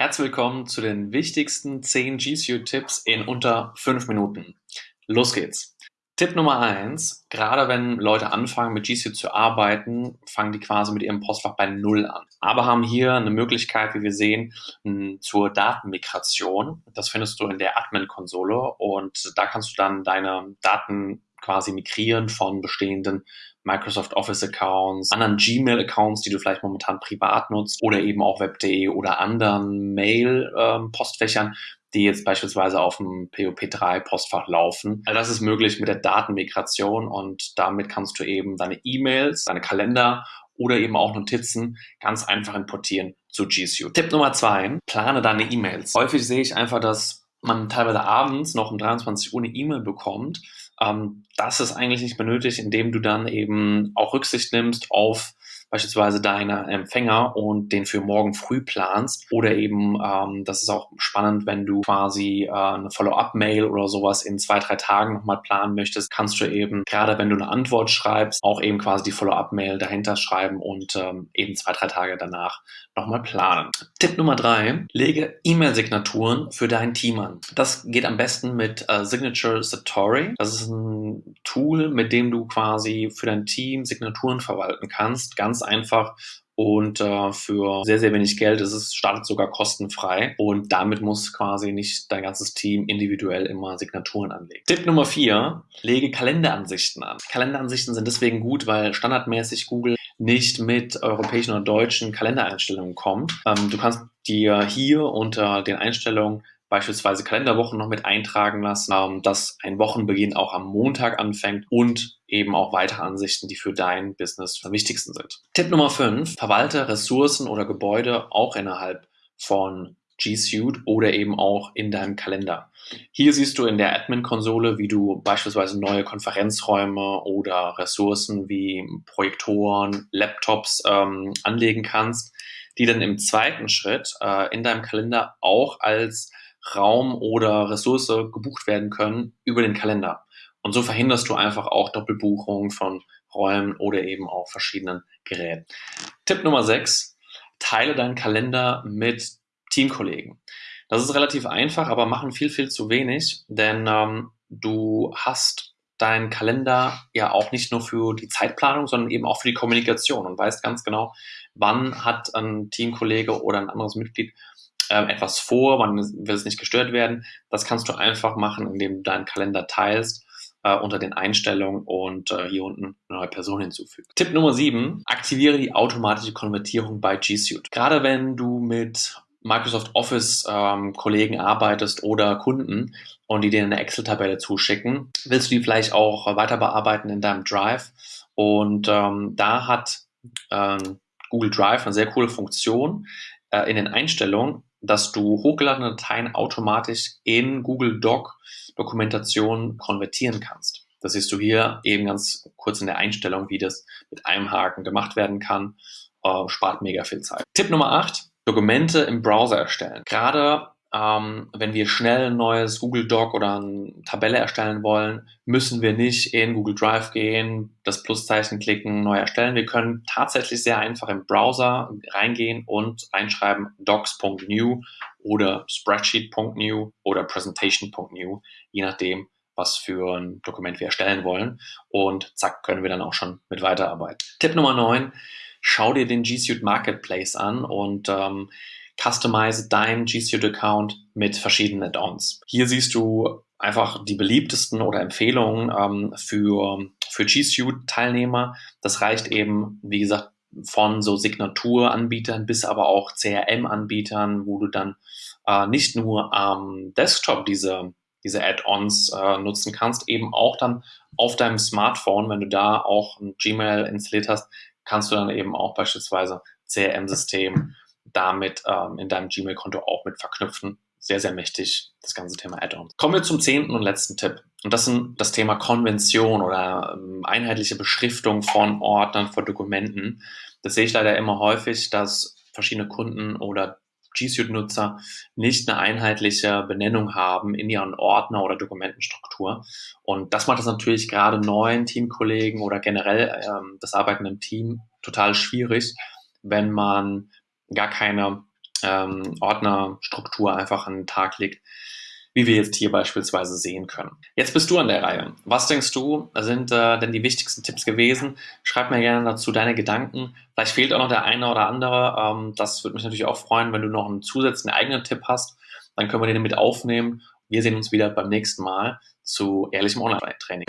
Herzlich willkommen zu den wichtigsten 10 G Suite-Tipps in unter 5 Minuten. Los geht's! Tipp Nummer 1, gerade wenn Leute anfangen mit G Suite zu arbeiten, fangen die quasi mit ihrem Postfach bei Null an. Aber haben hier eine Möglichkeit, wie wir sehen, zur Datenmigration. Das findest du in der Admin-Konsole und da kannst du dann deine Daten quasi migrieren von bestehenden Microsoft Office Accounts, anderen Gmail Accounts, die du vielleicht momentan privat nutzt oder eben auch web.de oder anderen Mail ähm, Postfächern, die jetzt beispielsweise auf dem POP3 Postfach laufen. Also das ist möglich mit der Datenmigration und damit kannst du eben deine E-Mails, deine Kalender oder eben auch Notizen ganz einfach importieren zu G Suite. Tipp Nummer zwei, plane deine E-Mails. Häufig sehe ich einfach, dass man teilweise abends noch um 23 Uhr eine E-Mail bekommt ähm, das ist eigentlich nicht benötigt, indem du dann eben auch Rücksicht nimmst auf beispielsweise deine Empfänger und den für morgen früh planst. Oder eben, ähm, das ist auch spannend, wenn du quasi äh, eine Follow-up-Mail oder sowas in zwei, drei Tagen nochmal planen möchtest, kannst du eben, gerade wenn du eine Antwort schreibst, auch eben quasi die Follow-up-Mail dahinter schreiben und ähm, eben zwei, drei Tage danach nochmal planen. Tipp Nummer drei, lege E-Mail-Signaturen für dein Team an. Das geht am besten mit äh, Signature Satori. Das ist ein Tool, mit dem du quasi für dein Team Signaturen verwalten kannst. Ganz ganz einfach und äh, für sehr, sehr wenig Geld ist es, startet sogar kostenfrei und damit muss quasi nicht dein ganzes Team individuell immer Signaturen anlegen. Tipp Nummer vier, lege Kalenderansichten an. Kalenderansichten sind deswegen gut, weil standardmäßig Google nicht mit europäischen oder deutschen Kalendereinstellungen kommt. Ähm, du kannst dir hier unter den Einstellungen beispielsweise Kalenderwochen noch mit eintragen lassen, dass ein Wochenbeginn auch am Montag anfängt und eben auch weitere Ansichten, die für dein Business am wichtigsten sind. Tipp Nummer 5, verwalte Ressourcen oder Gebäude auch innerhalb von G Suite oder eben auch in deinem Kalender. Hier siehst du in der Admin-Konsole, wie du beispielsweise neue Konferenzräume oder Ressourcen wie Projektoren, Laptops ähm, anlegen kannst, die dann im zweiten Schritt äh, in deinem Kalender auch als Raum oder Ressource gebucht werden können über den Kalender. Und so verhinderst du einfach auch Doppelbuchungen von Räumen oder eben auch verschiedenen Geräten. Tipp Nummer 6, teile deinen Kalender mit Teamkollegen. Das ist relativ einfach, aber machen viel, viel zu wenig, denn ähm, du hast deinen Kalender ja auch nicht nur für die Zeitplanung, sondern eben auch für die Kommunikation und weißt ganz genau, wann hat ein Teamkollege oder ein anderes Mitglied ähm, etwas vor, wann will es nicht gestört werden. Das kannst du einfach machen, indem du deinen Kalender teilst äh, unter den Einstellungen und äh, hier unten eine neue Person hinzufügen. Tipp Nummer 7, aktiviere die automatische Konvertierung bei G Suite. Gerade wenn du mit Microsoft Office ähm, arbeitest oder Kunden und die dir eine Excel-Tabelle zuschicken, willst du die vielleicht auch weiter bearbeiten in deinem Drive. Und ähm, da hat ähm, Google Drive eine sehr coole Funktion äh, in den Einstellungen, dass du hochgeladene Dateien automatisch in Google Doc Dokumentation konvertieren kannst. Das siehst du hier eben ganz kurz in der Einstellung, wie das mit einem Haken gemacht werden kann. Äh, spart mega viel Zeit. Tipp Nummer 8, Dokumente im Browser erstellen. Gerade ähm, wenn wir schnell ein neues Google Doc oder eine Tabelle erstellen wollen, müssen wir nicht in Google Drive gehen, das Pluszeichen klicken, neu erstellen. Wir können tatsächlich sehr einfach im Browser reingehen und reinschreiben docs.new oder spreadsheet.new oder presentation.new, je nachdem, was für ein Dokument wir erstellen wollen. Und zack, können wir dann auch schon mit weiterarbeiten. Tipp Nummer 9, schau dir den G Suite Marketplace an und ähm, customize deinen G Suite Account mit verschiedenen Add-ons. Hier siehst du einfach die beliebtesten oder Empfehlungen ähm, für, für G Suite Teilnehmer. Das reicht eben, wie gesagt, von so Signaturanbietern bis aber auch CRM-Anbietern, wo du dann äh, nicht nur am Desktop diese, diese Add-ons äh, nutzen kannst, eben auch dann auf deinem Smartphone, wenn du da auch ein Gmail installiert hast, kannst du dann eben auch beispielsweise CRM-System damit ähm, in deinem Gmail-Konto auch mit verknüpfen. Sehr, sehr mächtig, das ganze Thema Add-ons. Kommen wir zum zehnten und letzten Tipp. Und das ist das Thema Konvention oder ähm, einheitliche Beschriftung von Ordnern, von Dokumenten. Das sehe ich leider immer häufig, dass verschiedene Kunden oder G Suite-Nutzer nicht eine einheitliche Benennung haben in ihren Ordner oder Dokumentenstruktur. Und das macht es natürlich gerade neuen Teamkollegen oder generell ähm, das Arbeiten im Team total schwierig, wenn man gar keine ähm, Ordnerstruktur einfach an den Tag legt, wie wir jetzt hier beispielsweise sehen können. Jetzt bist du an der Reihe. Was denkst du, sind äh, denn die wichtigsten Tipps gewesen? Schreib mir gerne dazu deine Gedanken. Vielleicht fehlt auch noch der eine oder andere. Ähm, das würde mich natürlich auch freuen, wenn du noch einen zusätzlichen eigenen Tipp hast. Dann können wir den mit aufnehmen. Wir sehen uns wieder beim nächsten Mal zu ehrlichem Online-Training.